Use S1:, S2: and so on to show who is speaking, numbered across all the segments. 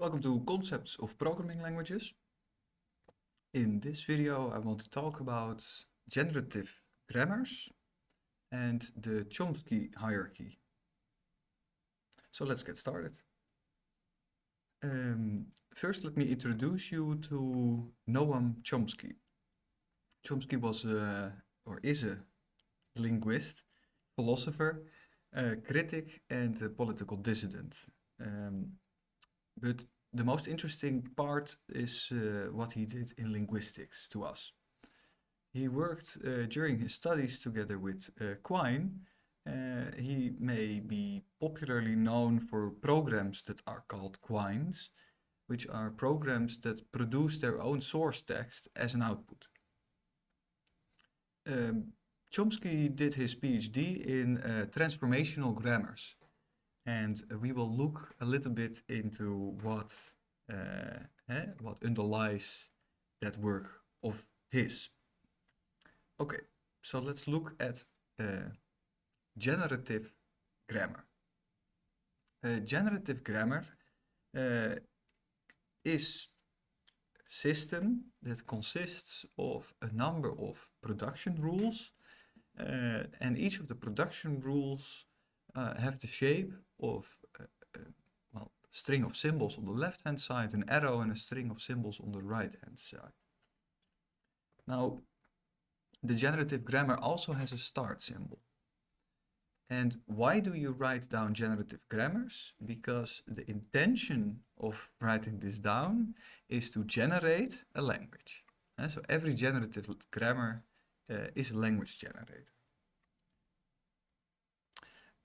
S1: Welcome to Concepts of Programming Languages. In this video I want to talk about generative grammars and the Chomsky hierarchy. So let's get started. Um, first let me introduce you to Noam Chomsky. Chomsky was a, or is a linguist, philosopher, a critic and a political dissident. Um, but the most interesting part is uh, what he did in linguistics to us. He worked uh, during his studies together with uh, Quine. Uh, he may be popularly known for programs that are called Quines, which are programs that produce their own source text as an output. Um, Chomsky did his PhD in uh, transformational grammars and we will look a little bit into what uh, eh, what underlies that work of his. Okay, so let's look at uh, generative grammar. Uh, generative grammar uh, is system that consists of a number of production rules uh, and each of the production rules uh, have the shape of uh, well, string of symbols on the left hand side, an arrow and a string of symbols on the right hand side. Now, the generative grammar also has a start symbol. And why do you write down generative grammars? Because the intention of writing this down is to generate a language. And so every generative grammar uh, is a language generator.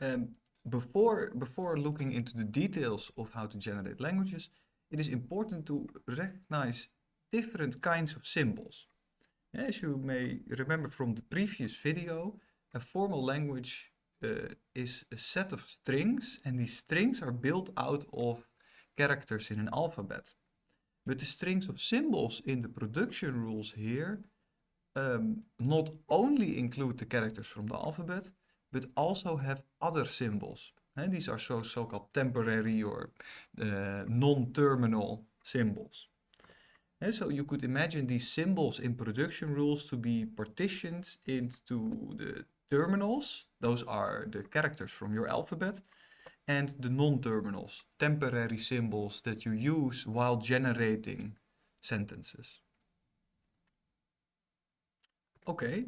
S1: Um, before, before looking into the details of how to generate languages, it is important to recognize different kinds of symbols. As you may remember from the previous video, a formal language uh, is a set of strings and these strings are built out of characters in an alphabet. But the strings of symbols in the production rules here um, not only include the characters from the alphabet, but also have other symbols. And these are so so-called temporary or uh, non-terminal symbols. And so you could imagine these symbols in production rules to be partitioned into the terminals, those are the characters from your alphabet, and the non-terminals, temporary symbols that you use while generating sentences. Okay,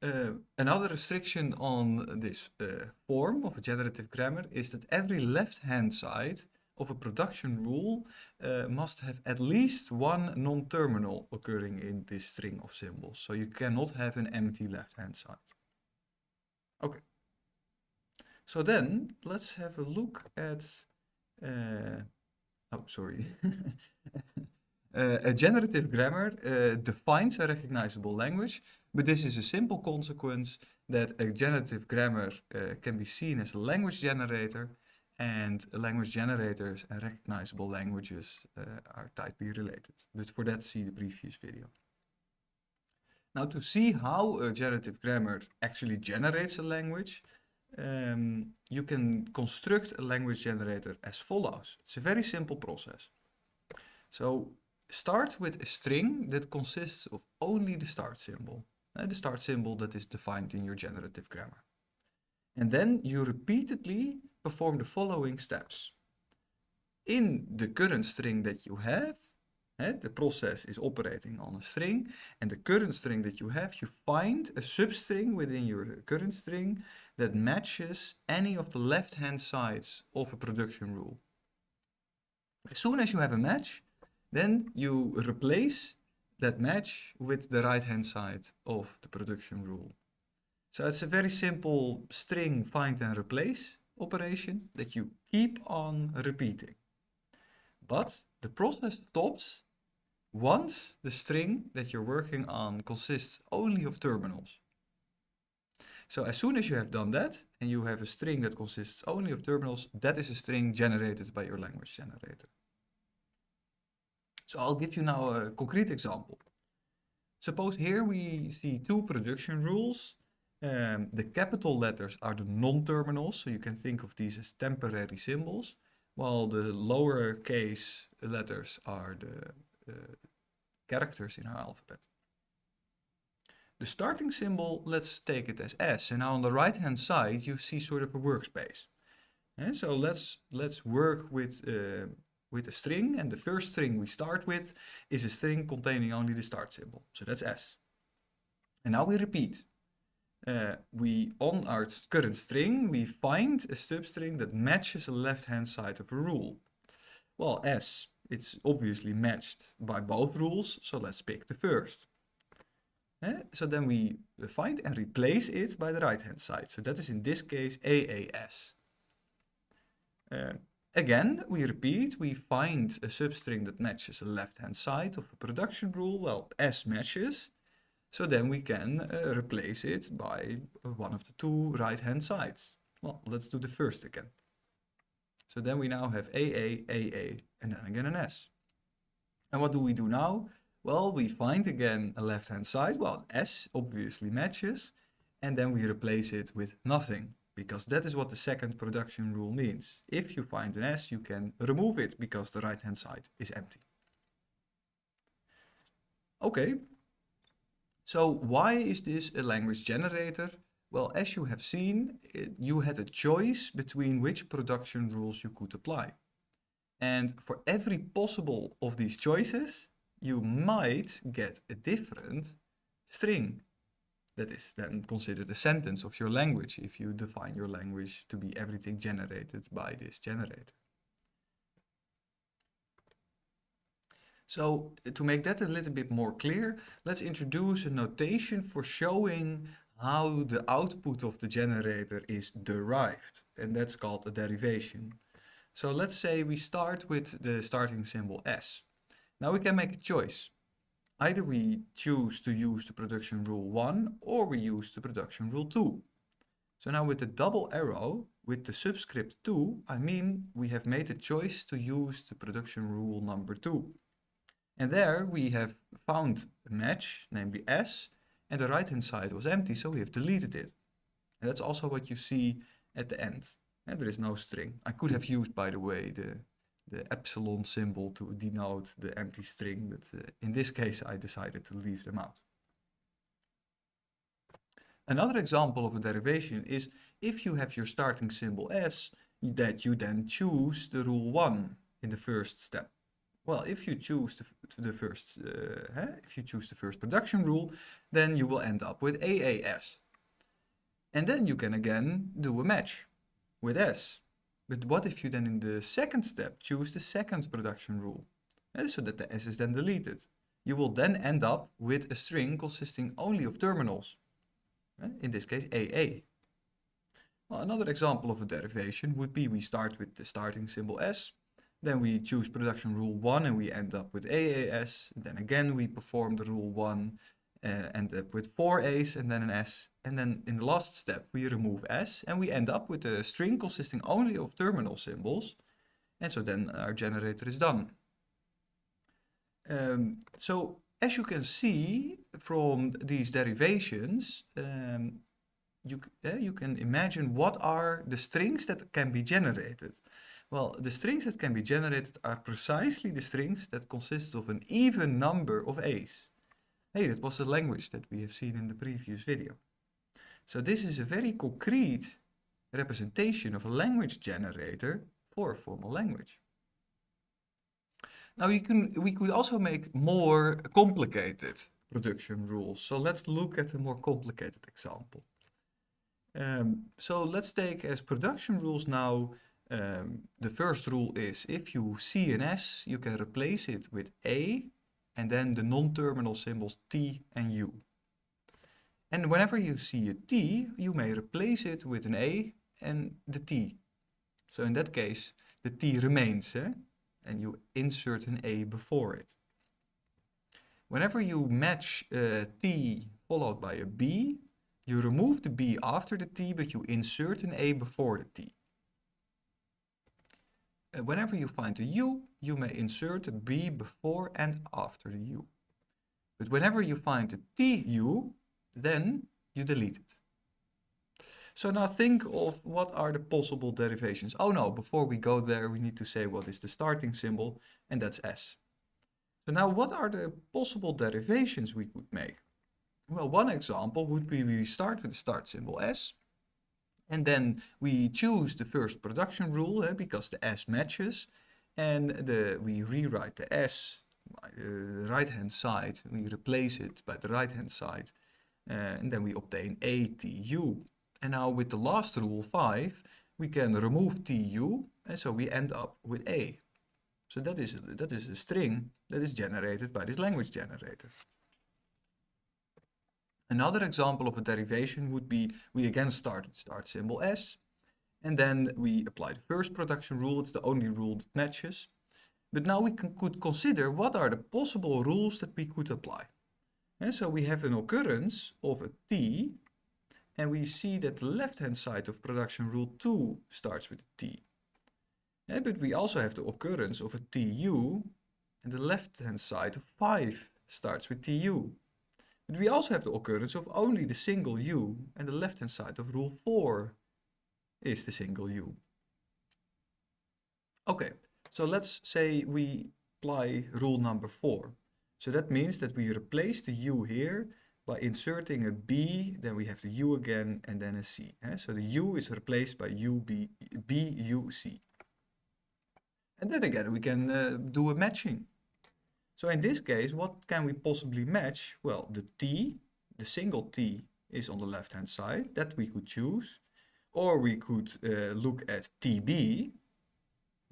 S1: uh, another restriction on this uh, form of a generative grammar is that every left-hand side of a production rule uh, must have at least one non-terminal occurring in this string of symbols. So you cannot have an empty left-hand side. Okay. So then let's have a look at, oh sorry, a generative grammar defines a recognizable language but this is a simple consequence that a generative grammar uh, can be seen as a language generator and language generators and recognizable languages uh, are tightly related. But for that, see the previous video. Now to see how a generative grammar actually generates a language, um, you can construct a language generator as follows. It's a very simple process. So start with a string that consists of only the start symbol uh, the start symbol that is defined in your generative grammar. And then you repeatedly perform the following steps. In the current string that you have, uh, the process is operating on a string, and the current string that you have, you find a substring within your current string that matches any of the left-hand sides of a production rule. As soon as you have a match, then you replace that match with the right hand side of the production rule. So it's a very simple string find and replace operation that you keep on repeating. But the process stops once the string that you're working on consists only of terminals. So as soon as you have done that and you have a string that consists only of terminals, that is a string generated by your language generator. So I'll give you now a concrete example. Suppose here we see two production rules. Um, the capital letters are the non-terminals, so you can think of these as temporary symbols, while the lowercase letters are the uh, characters in our alphabet. The starting symbol, let's take it as S. And now on the right hand side, you see sort of a workspace. And so let's, let's work with, uh, with a string. And the first string we start with is a string containing only the start symbol. So that's S. And now we repeat. Uh, we, on our current string, we find a substring that matches the left-hand side of a rule. Well, S, it's obviously matched by both rules, so let's pick the first. Eh? So then we find and replace it by the right hand side. So that is in this case AAS. Uh, again, we repeat, we find a substring that matches the left hand side of a production rule. Well, S matches. So then we can uh, replace it by one of the two right hand sides. Well, let's do the first again. So then we now have AA, AA, and then again an S. And what do we do now? Well, we find again a left-hand side. Well, S obviously matches. And then we replace it with nothing, because that is what the second production rule means. If you find an S, you can remove it, because the right-hand side is empty. Okay, so why is this a language generator? Well, as you have seen, it, you had a choice between which production rules you could apply. And for every possible of these choices, you might get a different string that is then considered a sentence of your language if you define your language to be everything generated by this generator. So uh, to make that a little bit more clear, let's introduce a notation for showing how the output of the generator is derived. And that's called a derivation. So let's say we start with the starting symbol S. Now we can make a choice. Either we choose to use the production rule 1 or we use the production rule 2. So now with the double arrow, with the subscript 2, I mean we have made a choice to use the production rule number 2. And there we have found a match, namely S, and the right hand side was empty, so we have deleted it. And that's also what you see at the end. And there is no string. I could have used, by the way, the the epsilon symbol to denote the empty string, but uh, in this case I decided to leave them out. Another example of a derivation is if you have your starting symbol S, that you then choose the rule 1 in the first step. Well, if you choose the, the first, uh, if you choose the first production rule, then you will end up with AAS. And then you can again do a match with S. But what if you then in the second step choose the second production rule? Eh, so that the S is then deleted. You will then end up with a string consisting only of terminals. Eh, in this case AA. Well, another example of a derivation would be we start with the starting symbol S, then we choose production rule 1 and we end up with AAS. Then again we perform the rule 1 uh, end up with four A's and then an S. And then in the last step, we remove S and we end up with a string consisting only of terminal symbols. And so then our generator is done. Um, so as you can see from these derivations, um, you, uh, you can imagine what are the strings that can be generated. Well, the strings that can be generated are precisely the strings that consist of an even number of A's. Hey, that was the language that we have seen in the previous video. So this is a very concrete representation of a language generator for a formal language. Now you can, we could also make more complicated production rules. So let's look at a more complicated example. Um, so let's take as production rules now, um, the first rule is if you see an S, you can replace it with A and then the non-terminal symbols T and U. And whenever you see a T, you may replace it with an A and the T. So in that case, the T remains, eh? and you insert an A before it. Whenever you match a T followed by a B, you remove the B after the T, but you insert an A before the T. Whenever you find a U, you may insert a B before and after the U. But whenever you find a TU, then you delete it. So now think of what are the possible derivations. Oh no, before we go there, we need to say what is the starting symbol, and that's S. So now what are the possible derivations we could make? Well, one example would be we start with the start symbol S, and then we choose the first production rule eh, because the S matches, and the, we rewrite the S the right hand side, we replace it by the right hand side, uh, and then we obtain ATU. And now with the last rule 5, we can remove TU, and so we end up with A. So that is, that is a string that is generated by this language generator. Another example of a derivation would be we again start with start symbol S, and then we apply the first production rule, it's the only rule that matches. But now we can, could consider what are the possible rules that we could apply. And so we have an occurrence of a T, and we see that the left-hand side of production rule 2 starts with a T. Yeah, but we also have the occurrence of a TU, and the left-hand side of 5 starts with TU. But we also have the occurrence of only the single U, and the left-hand side of rule 4 is the single U. Okay, so let's say we apply rule number 4. So that means that we replace the U here by inserting a B, then we have the U again, and then a C. Eh? So the U is replaced by U, B, B, U, C. And then again, we can uh, do a matching. So in this case, what can we possibly match? Well, the T, the single T is on the left-hand side, that we could choose. Or we could uh, look at TB,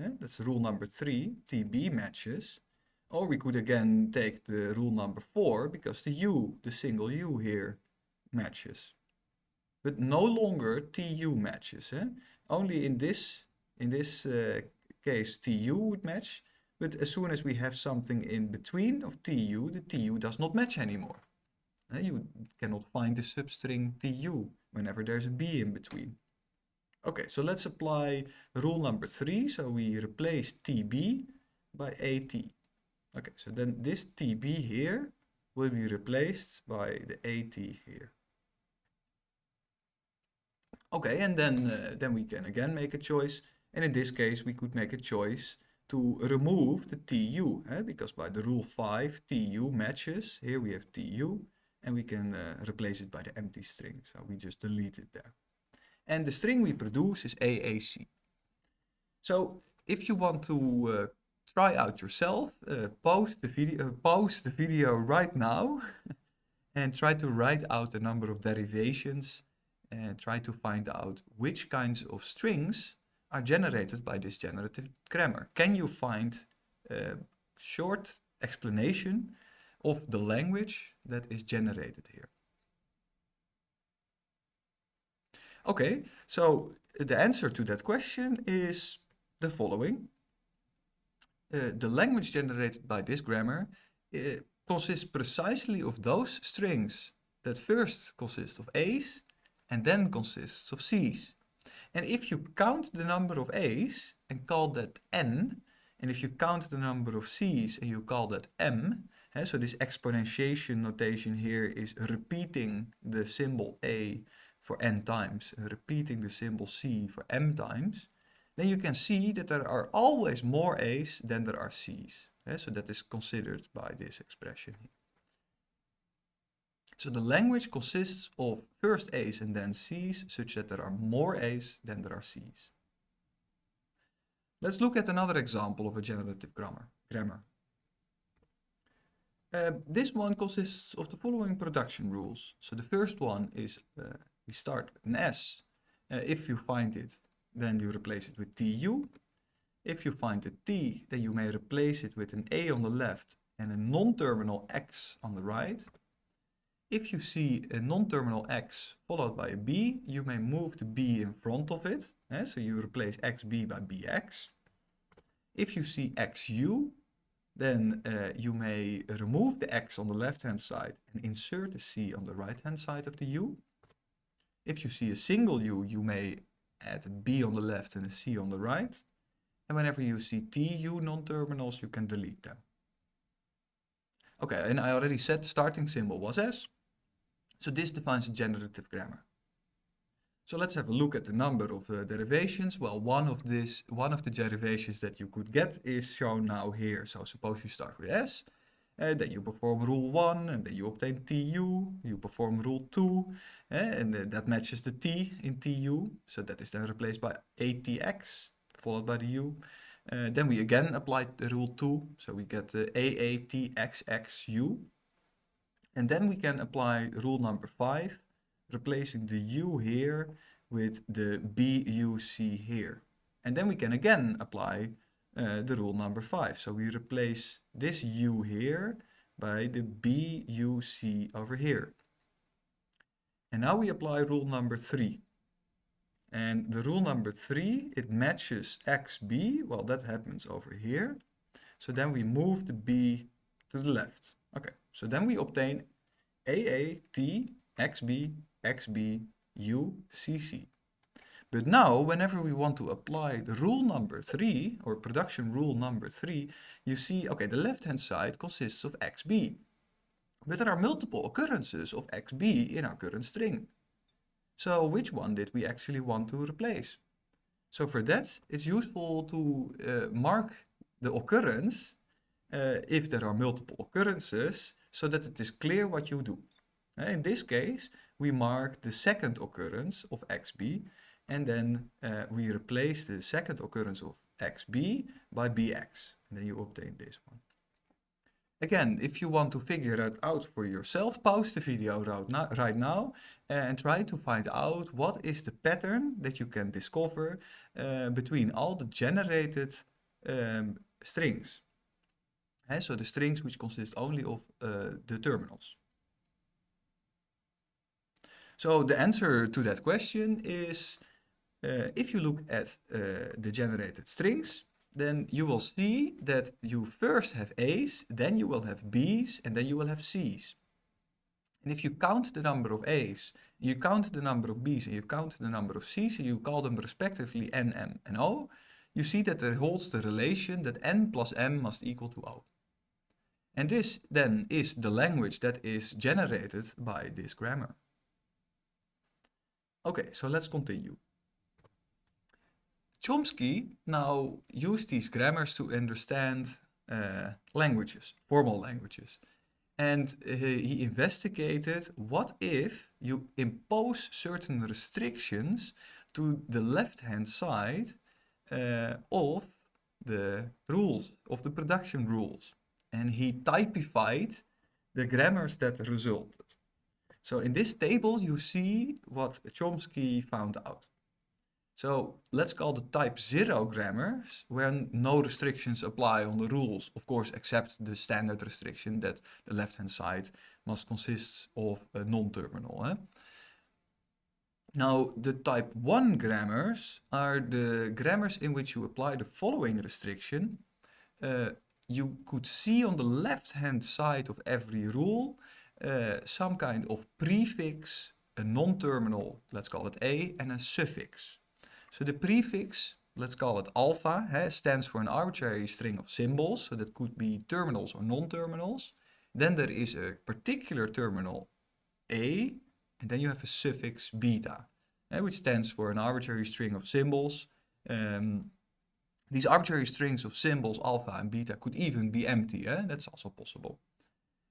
S1: yeah, that's rule number three, TB matches. Or we could again take the rule number four, because the U, the single U here, matches. But no longer TU matches. Eh? Only in this, in this uh, case TU would match, but as soon as we have something in between of TU, the TU does not match anymore. Uh, you cannot find the substring TU whenever there's a B in between. Okay, so let's apply rule number three. So we replace TB by AT. Okay, so then this TB here will be replaced by the AT here. Okay, and then, uh, then we can again make a choice. And in this case, we could make a choice to remove the TU, eh? because by the rule 5, TU matches. Here we have TU, and we can uh, replace it by the empty string. So we just delete it there. And the string we produce is AAC. So if you want to uh, try out yourself, uh, pause the video, pause the video right now and try to write out the number of derivations and try to find out which kinds of strings are generated by this generative grammar. Can you find a short explanation of the language that is generated here? Okay, so the answer to that question is the following. Uh, the language generated by this grammar uh, consists precisely of those strings that first consist of A's and then consists of C's. And if you count the number of A's and call that N, and if you count the number of C's and you call that M, so this exponentiation notation here is repeating the symbol A for n times and repeating the symbol c for m times, then you can see that there are always more a's than there are c's. So that is considered by this expression here. So the language consists of first a's and then c's, such that there are more a's than there are c's. Let's look at another example of a generative grammar. grammar. Uh, this one consists of the following production rules. So the first one is uh, we start with an S. Uh, if you find it, then you replace it with TU. If you find a T, then you may replace it with an A on the left and a non-terminal X on the right. If you see a non-terminal X followed by a B, you may move the B in front of it. Eh? So you replace XB by BX. If you see XU, then uh, you may remove the X on the left-hand side and insert the C on the right-hand side of the U. If you see a single U, you may add a B on the left and a C on the right. And whenever you see TU non-terminals, you can delete them. Okay, and I already said the starting symbol was S. So this defines a generative grammar. So let's have a look at the number of uh, derivations. Well, one of this, one of the derivations that you could get is shown now here. So suppose you start with s, uh, then you perform rule 1, and then you obtain tu, you perform rule 2, uh, and uh, that matches the t in tu, so that is then replaced by atx, followed by the u. Uh, then we again apply the rule 2, so we get uh, aatxxu. And then we can apply rule number 5, replacing the u here with the buc here. And then we can again apply uh, the rule number 5. So we replace this u here by the buc over here. And now we apply rule number 3. And the rule number 3, it matches xb, well that happens over here. So then we move the b to the left. Okay, so then we obtain AAT XB XB UCC. But now, whenever we want to apply the rule number 3, or production rule number 3, you see, okay, the left-hand side consists of xb. But there are multiple occurrences of xb in our current string. So which one did we actually want to replace? So for that, it's useful to uh, mark the occurrence uh, if there are multiple occurrences so that it is clear what you do. Uh, in this case, we mark the second occurrence of xb and then uh, we replace the second occurrence of xb by bx and then you obtain this one. Again, if you want to figure it out for yourself, pause the video right now and try to find out what is the pattern that you can discover uh, between all the generated um, strings. So the strings which consist only of uh, the terminals. So the answer to that question is uh, if you look at uh, the generated strings, then you will see that you first have A's, then you will have B's, and then you will have C's. And if you count the number of A's, you count the number of B's, and you count the number of C's, and you call them respectively N, M, and O, you see that there holds the relation that N plus M must equal to O. And this then is the language that is generated by this grammar. Okay, so let's continue. Chomsky now used these grammars to understand uh, languages, formal languages. And he investigated what if you impose certain restrictions to the left-hand side uh, of the rules, of the production rules. And he typified the grammars that resulted. So in this table, you see what Chomsky found out. So let's call the type 0 grammars when no restrictions apply on the rules, of course, except the standard restriction that the left-hand side must consist of a non-terminal. Eh? Now, the type 1 grammars are the grammars in which you apply the following restriction. Uh, you could see on the left-hand side of every rule uh, some kind of prefix, a non-terminal, let's call it A, and a suffix. So the prefix, let's call it alpha, eh, stands for an arbitrary string of symbols, so that could be terminals or non-terminals. Then there is a particular terminal A, and then you have a suffix beta, eh, which stands for an arbitrary string of symbols. Um, these arbitrary strings of symbols, alpha and beta, could even be empty. Eh? That's also possible.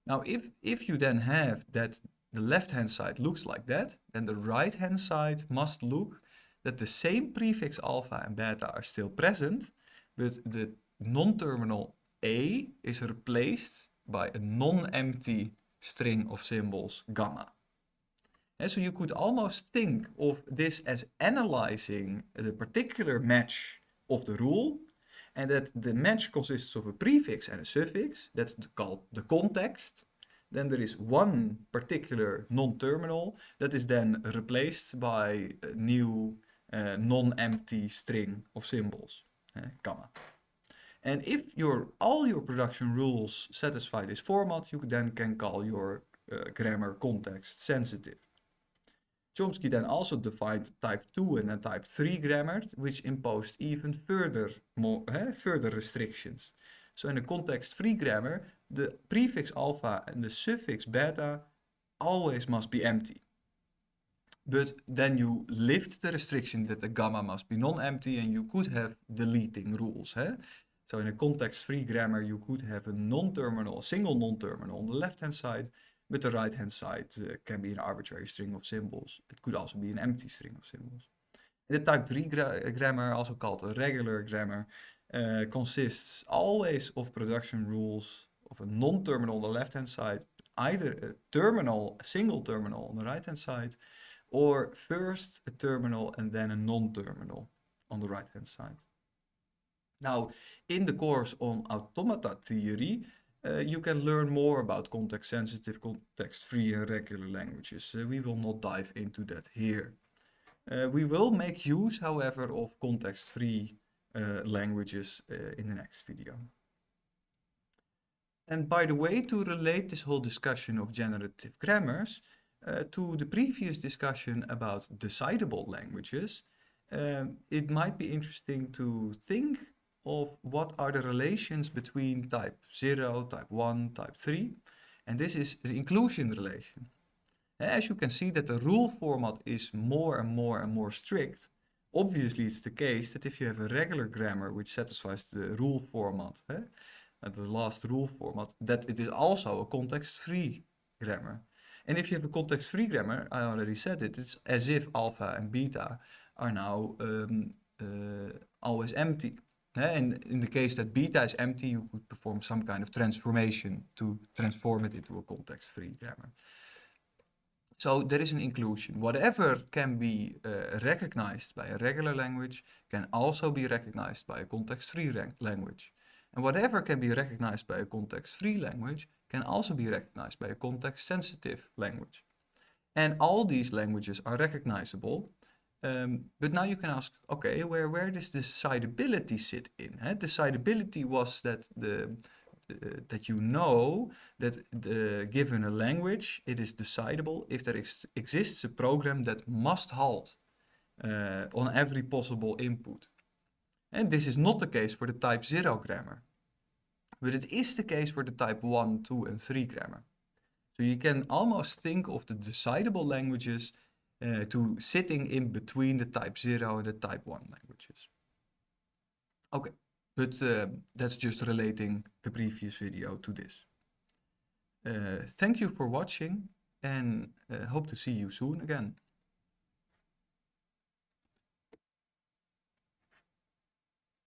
S1: Now, if, if you then have that the left-hand side looks like that, then the right-hand side must look that the same prefix alpha and beta are still present, but the non-terminal A is replaced by a non-empty string of symbols gamma. And so you could almost think of this as analyzing the particular match of the rule and that the match consists of a prefix and a suffix, that's called the context. Then there is one particular non-terminal that is then replaced by a new uh, non-empty string of symbols, uh, gamma. And if your all your production rules satisfy this format, you then can call your uh, grammar context sensitive. Chomsky then also defined type 2 and then type 3 grammar, which imposed even further, more, eh, further restrictions. So in a context-free grammar, the prefix alpha and the suffix beta always must be empty. But then you lift the restriction that the gamma must be non-empty and you could have deleting rules. Eh? So in a context-free grammar, you could have a non-terminal, a single non-terminal on the left-hand side, but the right-hand side uh, can be an arbitrary string of symbols. It could also be an empty string of symbols. The type 3 gra grammar, also called a regular grammar, uh, consists always of production rules of a non-terminal on the left-hand side, either a terminal, a single terminal on the right-hand side, or first a terminal and then a non-terminal on the right-hand side. Now, in the course on automata theory, uh, you can learn more about context-sensitive, context-free and regular languages. Uh, we will not dive into that here. Uh, we will make use, however, of context-free languages in the next video. And by the way, to relate this whole discussion of generative grammars to the previous discussion about decidable languages, um, it might be interesting to think of what are the relations between type 0, type 1, type 3. And this is the inclusion relation. As you can see that the rule format is more and more and more strict, obviously it's the case that if you have a regular grammar which satisfies the rule format, eh, the last rule format, that it is also a context-free grammar. And if you have a context-free grammar, I already said it, it's as if alpha and beta are now um, uh, always empty. And in the case that beta is empty, you could perform some kind of transformation to transform it into a context-free grammar. So there is an inclusion. Whatever can be uh, recognized by a regular language can also be recognized by a context-free language. And whatever can be recognized by a context-free language can also be recognized by a context-sensitive language. And all these languages are recognizable um, but now you can ask, okay, where, where does decidability sit in? Eh? Decidability was that the uh, that you know that the, given a language, it is decidable if there ex exists a program that must halt uh, on every possible input. And this is not the case for the type 0 grammar. But it is the case for the type 1, 2 and 3 grammar. So you can almost think of the decidable languages uh, to sitting in between the type 0 and the type 1 languages. Okay, but uh, that's just relating the previous video to this. Uh, thank you for watching and uh, hope to see you soon again.